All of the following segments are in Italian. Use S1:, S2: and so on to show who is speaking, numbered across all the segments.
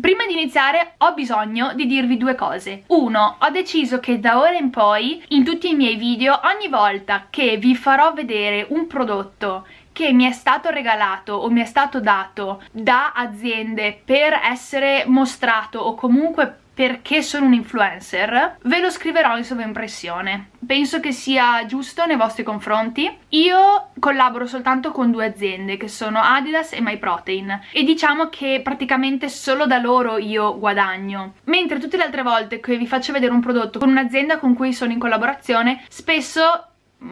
S1: Prima di iniziare ho bisogno di dirvi due cose. Uno, ho deciso che da ora in poi, in tutti i miei video, ogni volta che vi farò vedere un prodotto che mi è stato regalato o mi è stato dato da aziende per essere mostrato o comunque perché sono un influencer, ve lo scriverò in sovraimpressione. Penso che sia giusto nei vostri confronti. Io collaboro soltanto con due aziende che sono Adidas e MyProtein e diciamo che praticamente solo da loro io guadagno. Mentre tutte le altre volte che vi faccio vedere un prodotto con un'azienda con cui sono in collaborazione, spesso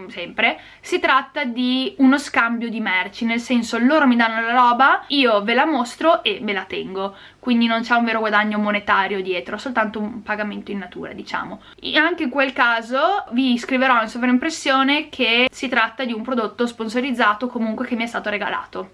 S1: sempre, si tratta di uno scambio di merci, nel senso loro mi danno la roba, io ve la mostro e me la tengo, quindi non c'è un vero guadagno monetario dietro, soltanto un pagamento in natura, diciamo. E anche in quel caso vi scriverò in sovraimpressione che si tratta di un prodotto sponsorizzato comunque che mi è stato regalato.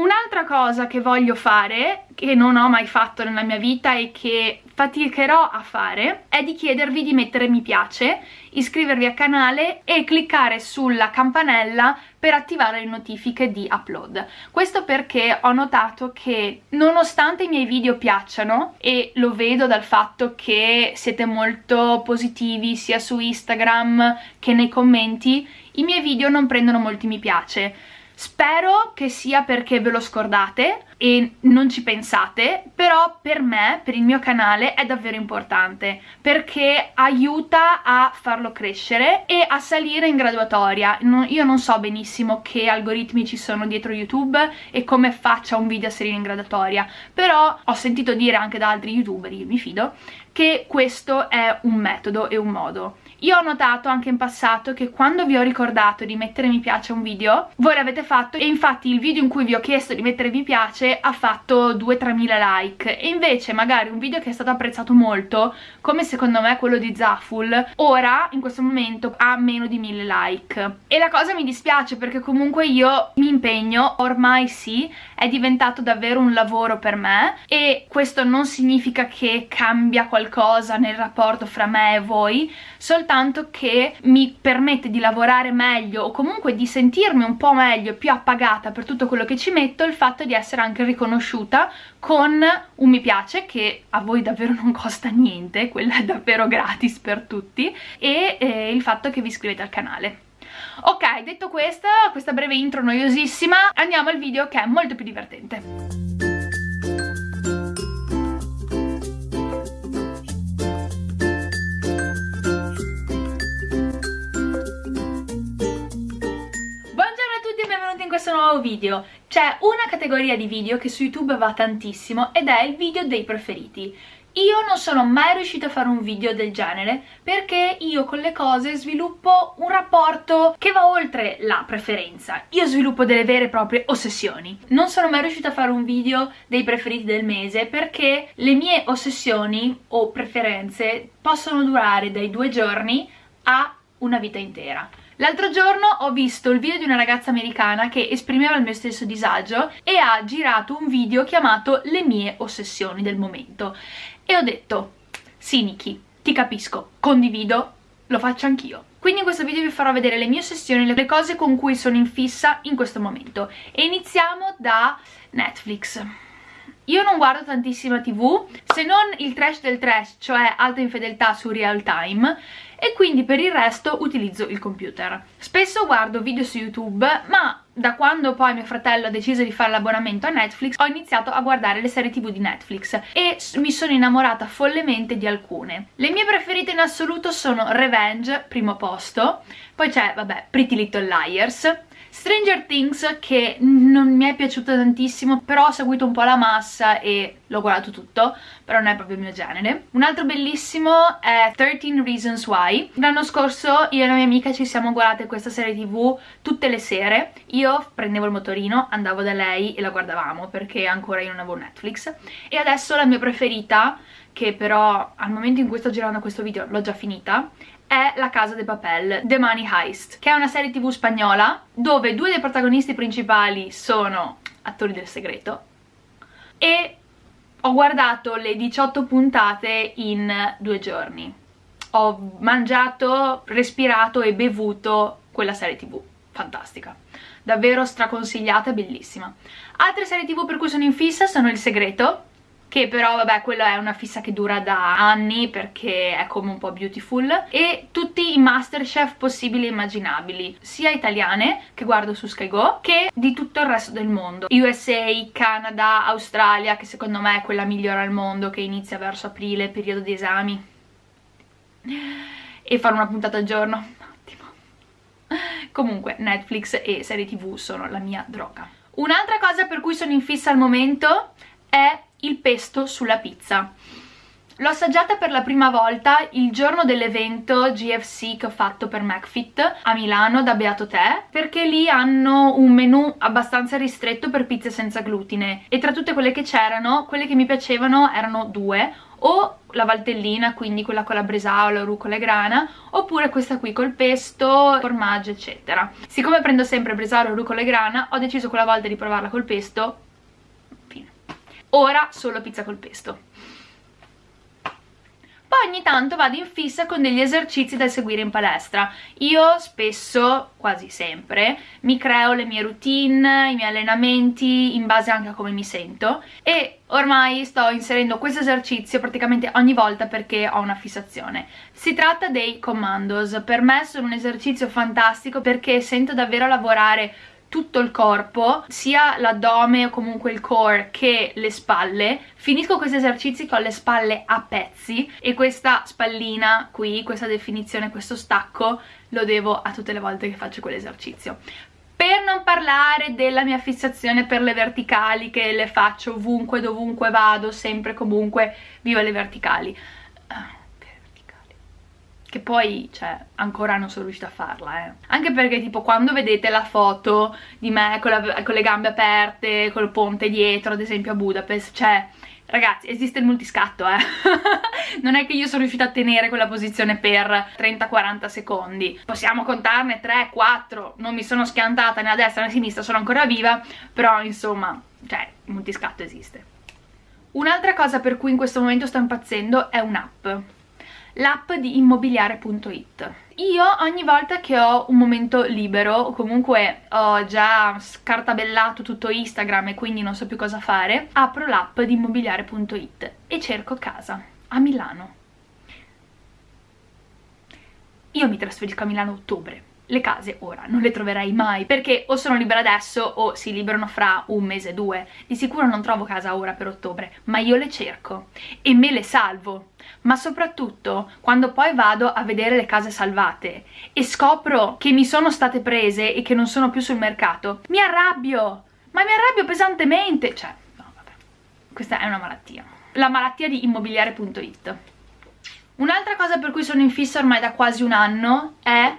S1: Un'altra cosa che voglio fare, che non ho mai fatto nella mia vita e che faticherò a fare, è di chiedervi di mettere mi piace, iscrivervi al canale e cliccare sulla campanella per attivare le notifiche di upload. Questo perché ho notato che nonostante i miei video piacciono, e lo vedo dal fatto che siete molto positivi sia su Instagram che nei commenti, i miei video non prendono molti mi piace Spero che sia perché ve lo scordate e non ci pensate, però per me, per il mio canale, è davvero importante perché aiuta a farlo crescere e a salire in graduatoria. io non so benissimo che algoritmi ci sono dietro YouTube e come faccia un video a salire in graduatoria, però ho sentito dire anche da altri youtuber, io mi fido, che questo è un metodo e un modo. Io ho notato anche in passato che quando vi ho ricordato di mettere mi piace a un video, voi l'avete fatto e infatti il video in cui vi ho chiesto di mettere mi piace ha fatto 2-3 mila like e invece magari un video che è stato apprezzato molto, come secondo me quello di Zaful, ora in questo momento ha meno di 1000 like. E la cosa mi dispiace perché comunque io mi impegno, ormai sì, è diventato davvero un lavoro per me e questo non significa che cambia qualcosa nel rapporto fra me e voi, soltanto soltanto che mi permette di lavorare meglio o comunque di sentirmi un po' meglio, più appagata per tutto quello che ci metto, il fatto di essere anche riconosciuta con un mi piace che a voi davvero non costa niente, quello è davvero gratis per tutti, e eh, il fatto che vi iscrivete al canale. Ok, detto questo, questa breve intro noiosissima, andiamo al video che è molto più divertente. Nuovo video. C'è una categoria di video che su YouTube va tantissimo ed è il video dei preferiti. Io non sono mai riuscita a fare un video del genere perché io con le cose sviluppo un rapporto che va oltre la preferenza. Io sviluppo delle vere e proprie ossessioni. Non sono mai riuscita a fare un video dei preferiti del mese perché le mie ossessioni o preferenze possono durare dai due giorni a una vita intera. L'altro giorno ho visto il video di una ragazza americana che esprimeva il mio stesso disagio e ha girato un video chiamato Le mie ossessioni del momento e ho detto sì Niki, ti capisco, condivido, lo faccio anch'io. Quindi in questo video vi farò vedere le mie ossessioni, le cose con cui sono in fissa in questo momento e iniziamo da Netflix. Io non guardo tantissima tv, se non il trash del trash, cioè alta infedeltà su real time, e quindi per il resto utilizzo il computer. Spesso guardo video su YouTube, ma da quando poi mio fratello ha deciso di fare l'abbonamento a Netflix ho iniziato a guardare le serie tv di Netflix e mi sono innamorata follemente di alcune. Le mie preferite in assoluto sono Revenge, primo posto, poi c'è, vabbè, Pretty Little Liars, Stranger Things che non mi è piaciuto tantissimo però ho seguito un po' la massa e l'ho guardato tutto però non è proprio il mio genere. Un altro bellissimo è 13 Reasons Why. L'anno scorso io e la mia amica ci siamo guardate questa serie tv tutte le sere. Io prendevo il motorino andavo da lei e la guardavamo perché ancora io non avevo Netflix. E adesso la mia preferita che però al momento in cui sto girando questo video l'ho già finita è La Casa de Papel, The Money Heist, che è una serie tv spagnola dove due dei protagonisti principali sono attori del segreto. E ho guardato le 18 puntate in due giorni. Ho mangiato, respirato e bevuto quella serie tv fantastica. Davvero straconsigliata e bellissima. Altre serie tv per cui sono in fissa sono Il Segreto che però vabbè quella è una fissa che dura da anni perché è come un po' beautiful. E tutti i masterchef possibili e immaginabili sia italiane che guardo su Sky Go che di tutto il resto del mondo. USA, Canada, Australia che secondo me è quella migliore al mondo che inizia verso aprile, periodo di esami. E fare una puntata al giorno. Ottimo comunque Netflix e serie tv sono la mia droga. Un'altra cosa per cui sono in fissa al momento è il pesto sulla pizza. L'ho assaggiata per la prima volta il giorno dell'evento GFC che ho fatto per McFit a Milano da Beato Te perché lì hanno un menù abbastanza ristretto per pizze senza glutine e tra tutte quelle che c'erano, quelle che mi piacevano erano due o la valtellina, quindi quella con la bresaola, rucola e grana, oppure questa qui col pesto, formaggio, eccetera. Siccome prendo sempre bresaola, rucola e grana, ho deciso quella volta di provarla col pesto ora solo pizza col pesto poi ogni tanto vado in fissa con degli esercizi da seguire in palestra. Io spesso, quasi sempre, mi creo le mie routine, i miei allenamenti in base anche a come mi sento e ormai sto inserendo questo esercizio praticamente ogni volta perché ho una fissazione. Si tratta dei commandos, per me sono un esercizio fantastico perché sento davvero lavorare tutto il corpo, sia l'addome o comunque il core che le spalle. Finisco questi esercizi con le spalle a pezzi e questa spallina qui, questa definizione, questo stacco lo devo a tutte le volte che faccio quell'esercizio. Per non parlare della mia fissazione per le verticali che le faccio ovunque, dovunque vado, sempre comunque, viva le verticali che poi, cioè, ancora non sono riuscita a farla, eh. Anche perché, tipo, quando vedete la foto di me con, la, con le gambe aperte, col ponte dietro, ad esempio a Budapest, cioè, ragazzi, esiste il multiscatto, eh. non è che io sono riuscita a tenere quella posizione per 30-40 secondi. Possiamo contarne 3, 4, non mi sono schiantata né a destra né a sinistra, sono ancora viva, però, insomma, cioè, il multiscatto esiste. Un'altra cosa per cui in questo momento sto impazzendo è un'app l'app di immobiliare.it io ogni volta che ho un momento libero o comunque ho già scartabellato tutto Instagram e quindi non so più cosa fare apro l'app di immobiliare.it e cerco casa a Milano. Io mi trasferisco a Milano a ottobre le case ora non le troverai mai perché o sono libera adesso o si liberano fra un mese o due. Di sicuro non trovo casa ora per ottobre ma io le cerco e me le salvo. Ma soprattutto quando poi vado a vedere le case salvate e scopro che mi sono state prese e che non sono più sul mercato mi arrabbio. Ma mi arrabbio pesantemente. Cioè no vabbè. Questa è una malattia. La malattia di immobiliare.it Un'altra cosa per cui sono in fissa ormai da quasi un anno è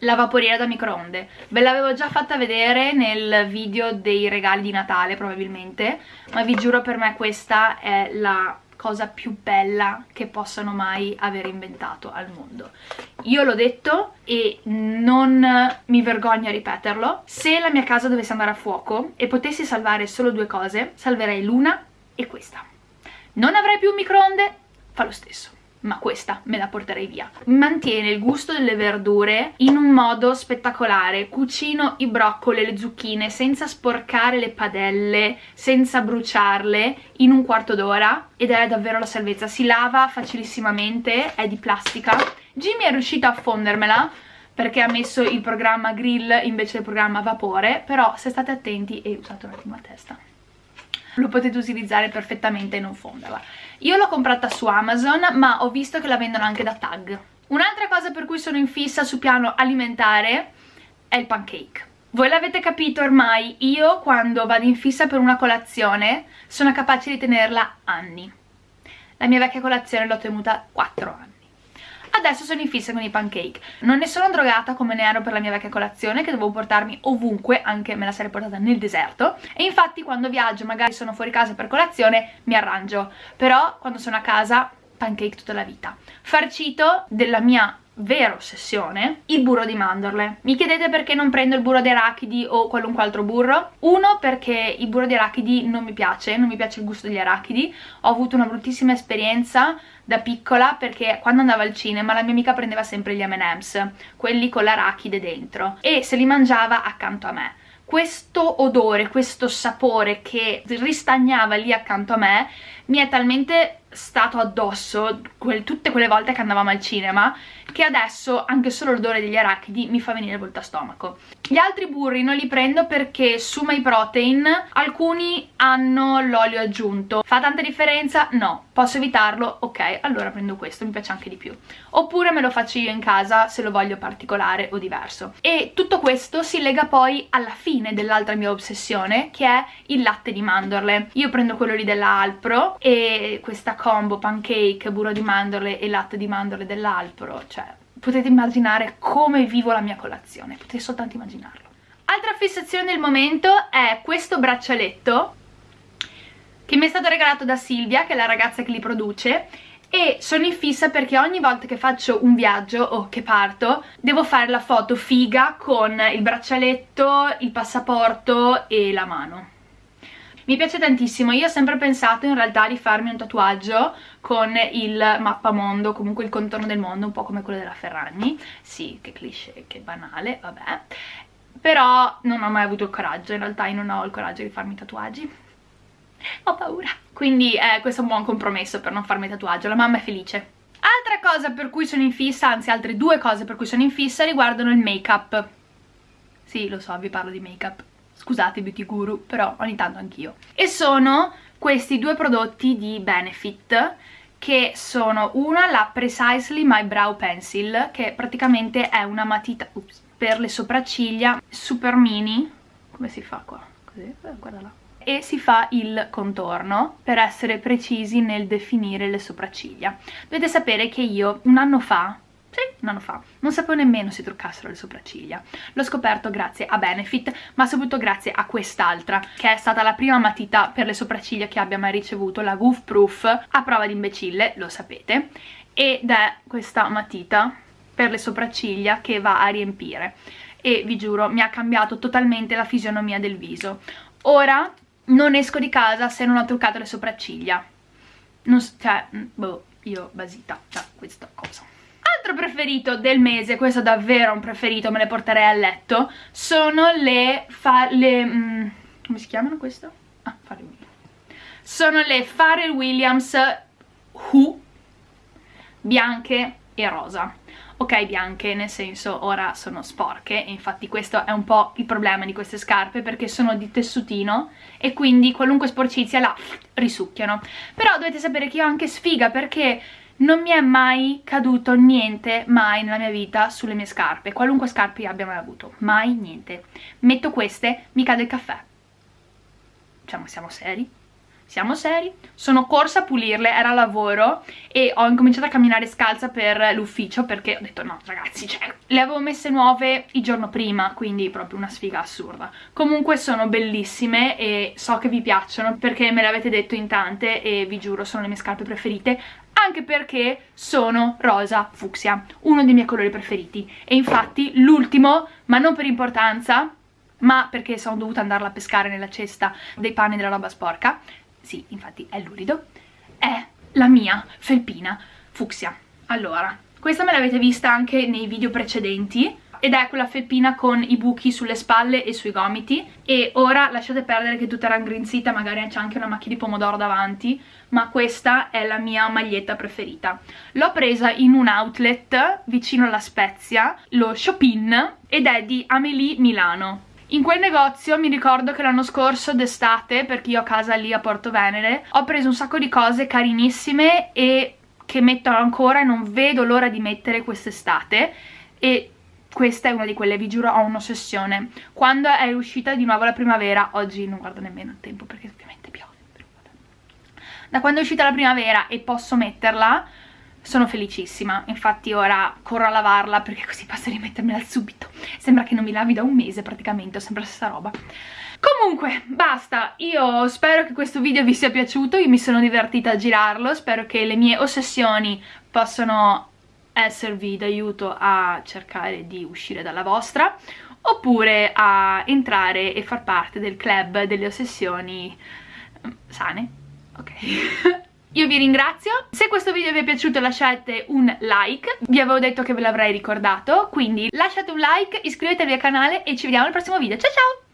S1: la vaporiera da microonde. Ve l'avevo già fatta vedere nel video dei regali di Natale probabilmente ma vi giuro per me questa è la cosa più bella che possano mai aver inventato al mondo. Io l'ho detto e non mi vergogno a ripeterlo. Se la mia casa dovesse andare a fuoco e potessi salvare solo due cose salverei l'una e questa. Non avrei più un microonde? Fa lo stesso ma questa me la porterei via. Mantiene il gusto delle verdure in un modo spettacolare. Cucino i broccoli e le zucchine senza sporcare le padelle, senza bruciarle, in un quarto d'ora ed è davvero la salvezza. Si lava facilissimamente, è di plastica. Jimmy è riuscito a fondermela perché ha messo il programma grill invece del programma vapore, però se state attenti e usate un attimo a testa lo potete utilizzare perfettamente e non fonderla. Io l'ho comprata su Amazon ma ho visto che la vendono anche da Tag. Un'altra cosa per cui sono in fissa su piano alimentare è il pancake. Voi l'avete capito ormai, io quando vado in fissa per una colazione sono capace di tenerla anni. La mia vecchia colazione l'ho tenuta 4 anni adesso sono in fissa con i pancake. Non ne sono drogata come ne ero per la mia vecchia colazione che dovevo portarmi ovunque anche me la sarei portata nel deserto. E infatti quando viaggio magari sono fuori casa per colazione mi arrangio. Però quando sono a casa pancake tutta la vita. Farcito della mia vera ossessione, il burro di mandorle. Mi chiedete perché non prendo il burro di arachidi o qualunque altro burro? Uno, perché il burro di arachidi non mi piace, non mi piace il gusto degli arachidi. Ho avuto una bruttissima esperienza da piccola perché quando andavo al cinema la mia amica prendeva sempre gli M&M's, quelli con l'arachide dentro, e se li mangiava accanto a me questo odore, questo sapore che ristagnava lì accanto a me mi è talmente stato addosso quel, tutte quelle volte che andavamo al cinema che adesso anche solo l'odore degli arachidi mi fa venire il volto a stomaco. Gli altri burri non li prendo perché su My Protein alcuni hanno l'olio aggiunto. Fa tanta differenza? No. Posso evitarlo? Ok, allora prendo questo, mi piace anche di più. Oppure me lo faccio io in casa se lo voglio particolare o diverso. E tutto questo si lega poi alla fine dell'altra mia ossessione che è il latte di mandorle. Io prendo quello lì della Alpro e questa combo pancake, burro di mandorle e latte di mandorle dell'Alpro, cioè potete immaginare come vivo la mia colazione, potete soltanto immaginarlo. Altra fissazione del momento è questo braccialetto che mi è stato regalato da Silvia, che è la ragazza che li produce, e sono in fissa perché ogni volta che faccio un viaggio o che parto devo fare la foto figa con il braccialetto, il passaporto e la mano. Mi piace tantissimo, io ho sempre pensato in realtà di farmi un tatuaggio con il mappamondo, comunque il contorno del mondo, un po' come quello della Ferragni. Sì, che cliché, che banale, vabbè. Però non ho mai avuto il coraggio, in realtà io non ho il coraggio di farmi tatuaggi. Ho paura. Quindi eh, questo è un buon compromesso per non farmi tatuaggio, la mamma è felice. Altra cosa per cui sono in fissa, anzi altre due cose per cui sono in fissa riguardano il make up. Sì, lo so, vi parlo di make up scusate beauty guru, però ogni tanto anch'io. E sono questi due prodotti di Benefit che sono una la Precisely My Brow Pencil che praticamente è una matita ups, per le sopracciglia super mini come si fa qua? così, eh, guarda là e si fa il contorno per essere precisi nel definire le sopracciglia dovete sapere che io un anno fa sì, un anno fa. Non sapevo nemmeno se truccassero le sopracciglia. L'ho scoperto grazie a Benefit, ma soprattutto grazie a quest'altra, che è stata la prima matita per le sopracciglia che abbia mai ricevuto, la Goof Proof, a prova di imbecille, lo sapete, ed è questa matita per le sopracciglia che va a riempire. E vi giuro, mi ha cambiato totalmente la fisionomia del viso. Ora non esco di casa se non ho truccato le sopracciglia. Non, cioè, mm, boh, io basita da questa cosa altro preferito del mese, questo è davvero un preferito, me le porterei a letto, sono le... Le mm, come si chiamano questo? Ah, Pharrell Williams. Sono le Pharrell Williams Who bianche e rosa. Ok bianche, nel senso ora sono sporche infatti questo è un po' il problema di queste scarpe perché sono di tessutino e quindi qualunque sporcizia la risucchiano. Però dovete sapere che io ho anche sfiga perché non mi è mai caduto niente, mai nella mia vita, sulle mie scarpe, qualunque scarpe abbia mai avuto, mai niente. Metto queste, mi cade il caffè. Cioè, ma siamo seri? Siamo seri? Sono corsa a pulirle, era lavoro e ho incominciato a camminare scalza per l'ufficio perché ho detto no ragazzi, cioè, le avevo messe nuove il giorno prima, quindi proprio una sfiga assurda. Comunque sono bellissime e so che vi piacciono perché me l'avete detto in tante e vi giuro sono le mie scarpe preferite anche perché sono rosa fucsia, uno dei miei colori preferiti. E infatti l'ultimo, ma non per importanza, ma perché sono dovuta andarla a pescare nella cesta dei panni della roba sporca, sì, infatti è lurido, è la mia felpina fucsia. Allora, questa me l'avete vista anche nei video precedenti, ed è quella felpina con i buchi sulle spalle e sui gomiti. E ora lasciate perdere che tutta raggrinzita, magari c'è anche una macchia di pomodoro davanti ma questa è la mia maglietta preferita. L'ho presa in un outlet vicino alla Spezia, lo Shopin ed è di Amelie Milano in quel negozio mi ricordo che l'anno scorso d'estate, perché io ho casa lì a Porto Venere, ho preso un sacco di cose carinissime e che metto ancora e non vedo l'ora di mettere quest'estate e questa è una di quelle, vi giuro, ho un'ossessione. Quando è uscita di nuovo la primavera, oggi non guardo nemmeno il tempo perché ovviamente piove, da quando è uscita la primavera e posso metterla, sono felicissima. Infatti ora corro a lavarla perché così posso rimettermela subito. Sembra che non mi lavi da un mese praticamente, ho sempre la stessa roba. Comunque, basta, io spero che questo video vi sia piaciuto, io mi sono divertita a girarlo, spero che le mie ossessioni possano esservi d'aiuto a cercare di uscire dalla vostra oppure a entrare e far parte del club delle ossessioni sane. Ok. Io vi ringrazio, se questo video vi è piaciuto lasciate un like, vi avevo detto che ve l'avrei ricordato, quindi lasciate un like, iscrivetevi al canale e ci vediamo al prossimo video, ciao ciao!